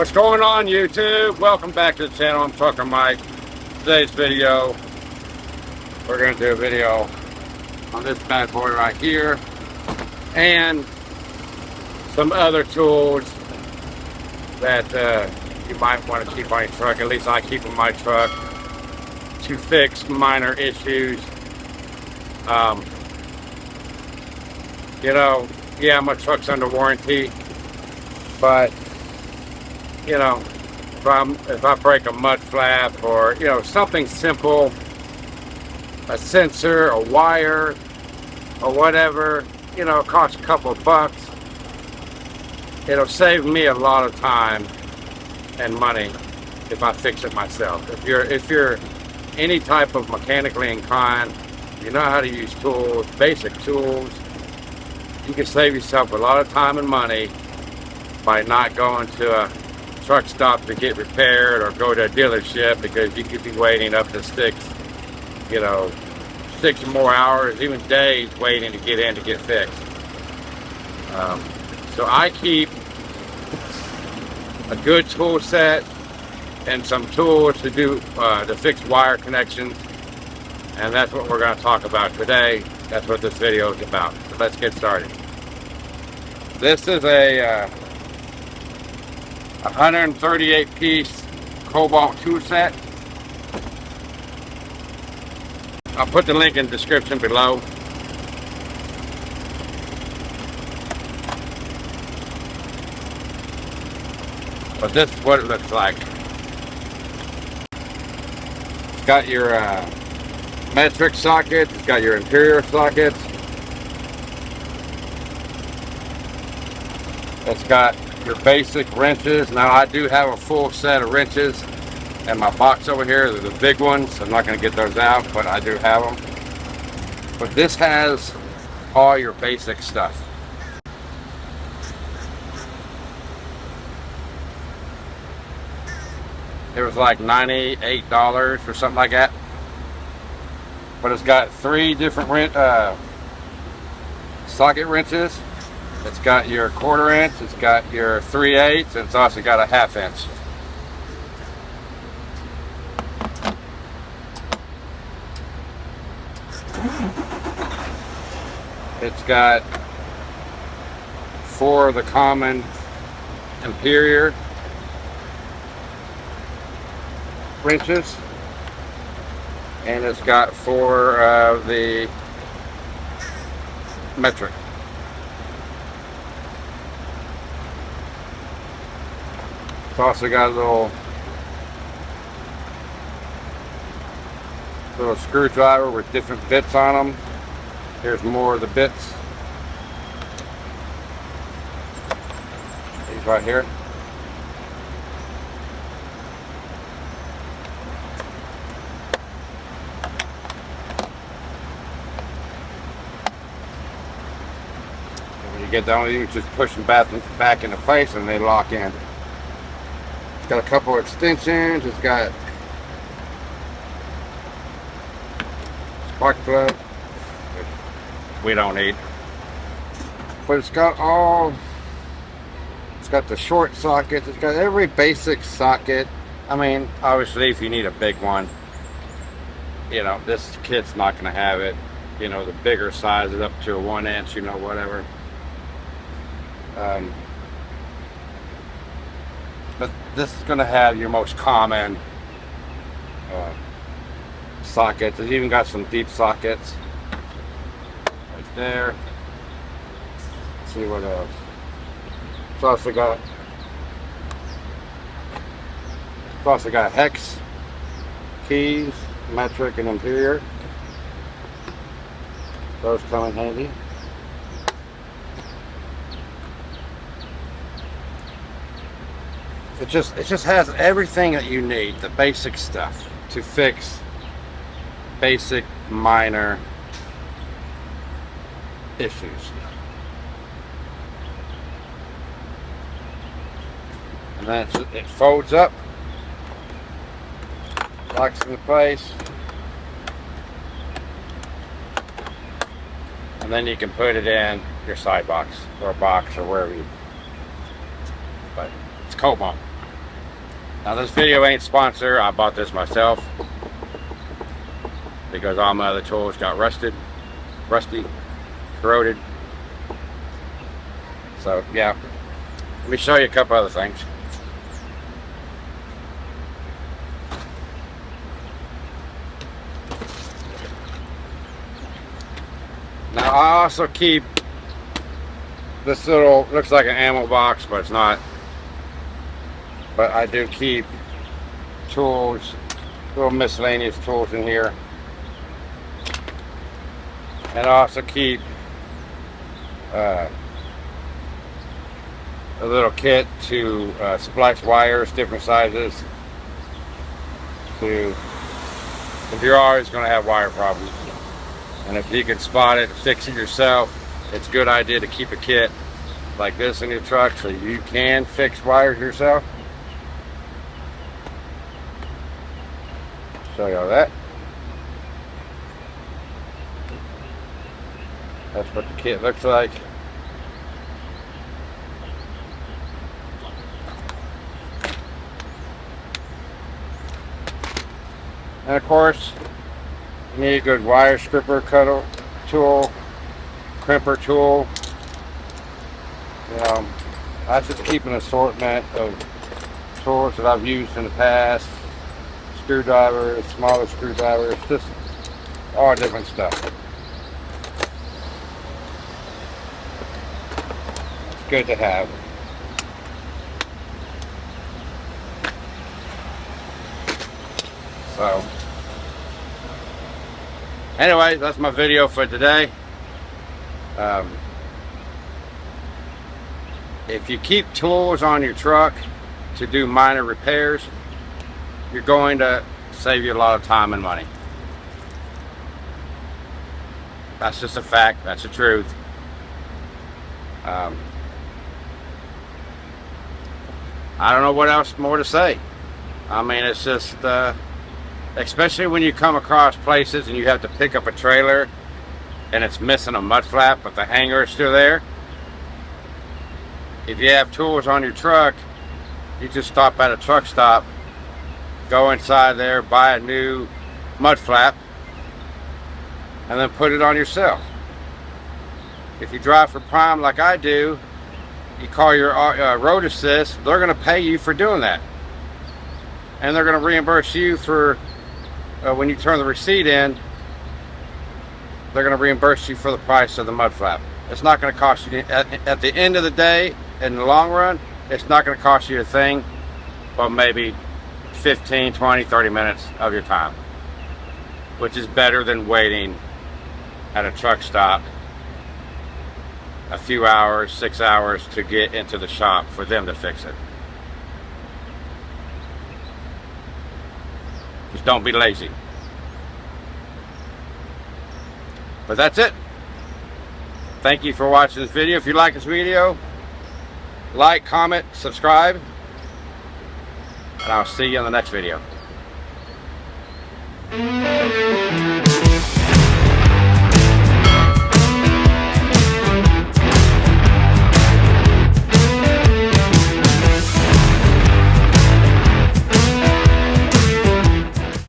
What's going on YouTube? Welcome back to the channel. I'm Trucker Mike. Today's video, we're going to do a video on this bad boy right here and some other tools that uh, you might want to keep on your truck. At least I keep on my truck to fix minor issues. Um, you know, yeah, my truck's under warranty, but you know, if I'm if I break a mud flap or you know something simple, a sensor, a wire, or whatever, you know, it costs a couple of bucks. It'll save me a lot of time and money if I fix it myself. If you're if you're any type of mechanically inclined, you know how to use tools, basic tools, you can save yourself a lot of time and money by not going to a truck stop to get repaired or go to a dealership because you could be waiting up to six, you know, six or more hours, even days waiting to get in to get fixed. Um, so I keep a good tool set and some tools to do uh, to fix wire connections and that's what we're going to talk about today. That's what this video is about. So let's get started. This is a uh, 138 piece Kobalt tool set. I'll put the link in the description below. But this is what it looks like. It's got your uh, metric sockets, it's got your interior sockets. It's got your basic wrenches. Now I do have a full set of wrenches and my box over here. They're the big ones. I'm not going to get those out, but I do have them. But this has all your basic stuff. It was like $98 or something like that but it's got three different uh, socket wrenches. It's got your quarter inch, it's got your 3 eighths, and it's also got a half inch. It's got four of the common Imperior wrenches and it's got four of the metric. Also got a little little screwdriver with different bits on them. Here's more of the bits. These right here. when You get down, you just push them back, back into place and they lock in. Got a couple extensions, it's got spark plug, we don't need. But it's got all, it's got the short sockets, it's got every basic socket. I mean, obviously if you need a big one, you know, this kit's not going to have it. You know, the bigger size is up to a one inch, you know, whatever. Um, but this is going to have your most common uh, sockets. It's even got some deep sockets right there. Let's see what else. It's also got it's also got hex keys, metric, and Imperior. Those come in handy. It just it just has everything that you need, the basic stuff to fix basic minor issues. And then it folds up, locks into place, and then you can put it in your side box or box or wherever you. But it's Kobalt. Now this video ain't sponsored. I bought this myself because all my other tools got rusted, rusty, corroded. So yeah, let me show you a couple other things. Now I also keep this little, looks like an ammo box, but it's not. But I do keep tools, little miscellaneous tools in here. And I also keep uh, a little kit to uh, splice wires, different sizes. To, if you're always going to have wire problems. And if you can spot it, and fix it yourself, it's a good idea to keep a kit like this in your truck so you can fix wires yourself. Show y'all that. That's what the kit looks like. And of course, you need a good wire stripper cutter tool, crimper tool. Um, I just keep an assortment of tools that I've used in the past. Screwdrivers, smaller screwdrivers, just all different stuff. It's good to have. So, anyway, that's my video for today. Um, if you keep tools on your truck to do minor repairs, you're going to save you a lot of time and money. That's just a fact. That's the truth. Um, I don't know what else more to say. I mean, it's just... Uh, especially when you come across places and you have to pick up a trailer and it's missing a mud flap but the hanger is still there if you have tools on your truck you just stop at a truck stop go inside there buy a new mud flap and then put it on yourself if you drive for prime like I do you call your uh, road assist they're going to pay you for doing that and they're going to reimburse you for uh, when you turn the receipt in, they're going to reimburse you for the price of the mud flap. It's not going to cost you, at, at the end of the day, in the long run, it's not going to cost you a thing, but maybe 15, 20, 30 minutes of your time, which is better than waiting at a truck stop a few hours, six hours to get into the shop for them to fix it. Just don't be lazy. But that's it. Thank you for watching this video. If you like this video, like, comment, subscribe, and I'll see you in the next video.